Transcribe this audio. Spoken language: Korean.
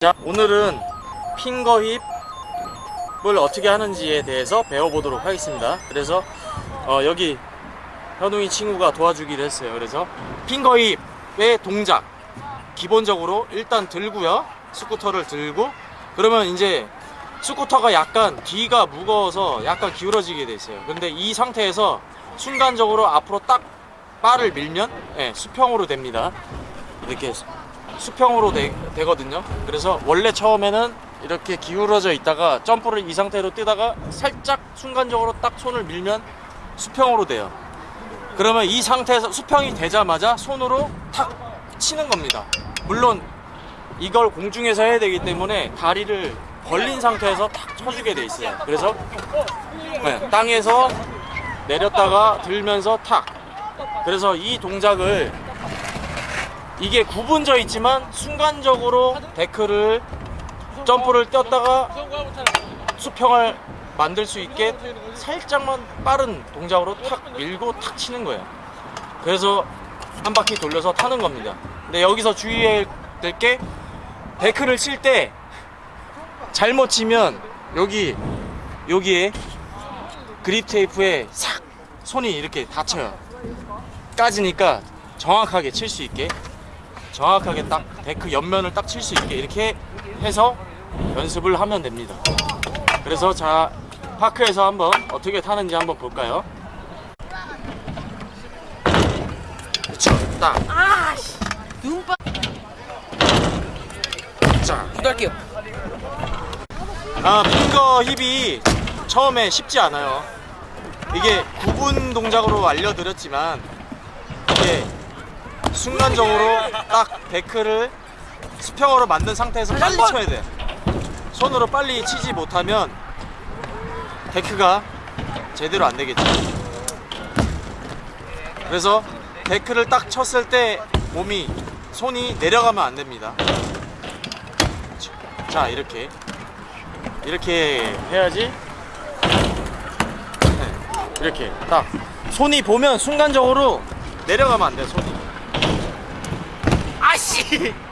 자 오늘은 핑거 힙을 어떻게 하는지에 대해서 배워보도록 하겠습니다. 그래서 어, 여기 현웅이 친구가 도와주기로 했어요. 그래서 핑거 힙의 동작 기본적으로 일단 들고요. 스쿠터를 들고. 그러면 이제 스쿠터가 약간 뒤가 무거워서 약간 기울어지게 돼 있어요. 근데 이 상태에서 순간적으로 앞으로 딱 바를 밀면 예, 수평으로 됩니다. 이렇게 수평으로 되, 되거든요. 그래서 원래 처음에는 이렇게 기울어져 있다가 점프를 이 상태로 뛰다가 살짝 순간적으로 딱 손을 밀면 수평으로 돼요. 그러면 이 상태에서 수평이 되자마자 손으로 탁 치는 겁니다. 물론 이걸 공중에서 해야 되기 때문에 다리를 벌린 상태에서 탁 쳐주게 돼 있어요. 그래서 네, 땅에서 내렸다가 들면서 탁. 그래서 이 동작을 이게 구분져 있지만 순간적으로 데크를 점프를 뛰었다가 수평을 만들 수 있게 살짝만 빠른 동작으로 탁 밀고 탁 치는 거예요. 그래서 한 바퀴 돌려서 타는 겁니다. 근데 여기서 주의해야 될 게 데크를 칠 때 잘못 치면 여기 여기에 그립 테이프에 싹 손이 이렇게 닫혀요. 까지니까 정확하게 칠 수 있게 정확하게 딱 데크 옆면을 딱 칠 수 있게 이렇게 해서 연습을 하면 됩니다. 그래서 자 파크에서 한번 어떻게 타는지 한번 볼까요? 그쵸. 딱. 아씨 눈빠 자, 구달게요. 아 핑거 힙이 처음에 쉽지 않아요. 이게 구분 동작으로 알려드렸지만 이게 순간적으로 딱 데크를 수평으로 만든 상태에서 빨리 쳐야 돼 손으로 빨리 치지 못하면 데크가 제대로 안 되겠죠. 그래서 데크를 딱 쳤을 때 몸이 손이 내려가면 안 됩니다. 자 이렇게. 이렇게 해야지. 네, 이렇게. 딱. 손이 보면 순간적으로 내려가면 안 돼요 손이 아씨